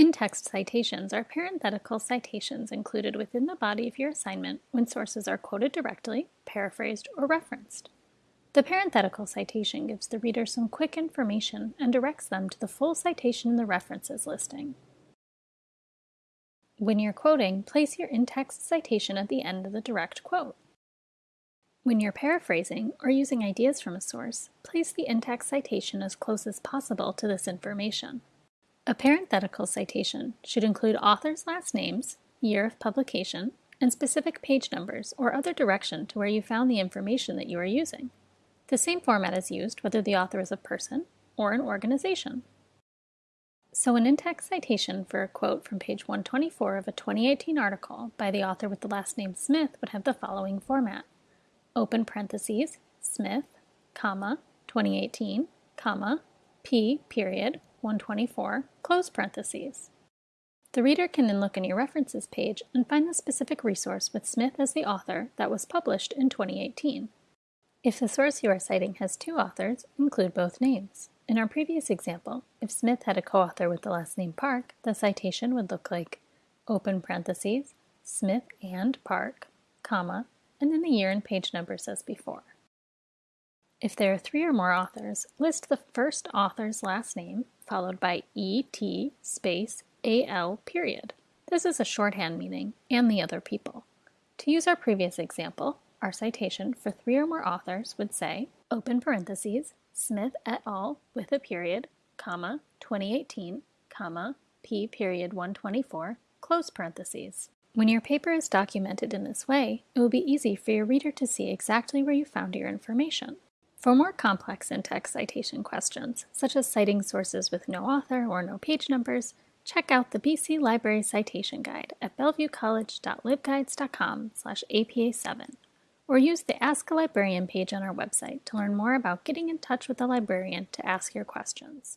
In-text citations are parenthetical citations included within the body of your assignment when sources are quoted directly, paraphrased, or referenced. The parenthetical citation gives the reader some quick information and directs them to the full citation in the references listing. When you're quoting, place your in-text citation at the end of the direct quote. When you're paraphrasing or using ideas from a source, place the in-text citation as close as possible to this information. A parenthetical citation should include authors' last names, year of publication, and specific page numbers or other direction to where you found the information that you are using. The same format is used whether the author is a person or an organization. So an in-text citation for a quote from page 124 of a 2018 article by the author with the last name Smith would have the following format. Open parentheses, Smith, comma, 2018, comma, P, period, 124, close parentheses. The reader can then look in your references page and find the specific resource with Smith as the author that was published in 2018. If the source you are citing has two authors, include both names. In our previous example, if Smith had a co-author with the last name Park, the citation would look like open parentheses, Smith and Park, comma, and then the year and page numbers as before. If there are three or more authors, list the first author's last name, followed by ET space AL period. This is a shorthand meaning, and the other people. To use our previous example, our citation for three or more authors would say, open parentheses, Smith et al. with a period, comma, 2018, comma, P period 124, close parentheses. When your paper is documented in this way, it will be easy for your reader to see exactly where you found your information. For more complex in-text citation questions, such as citing sources with no author or no page numbers, check out the BC Library Citation Guide at bellevuecollege.libguides.com slash APA7 or use the Ask a Librarian page on our website to learn more about getting in touch with a librarian to ask your questions.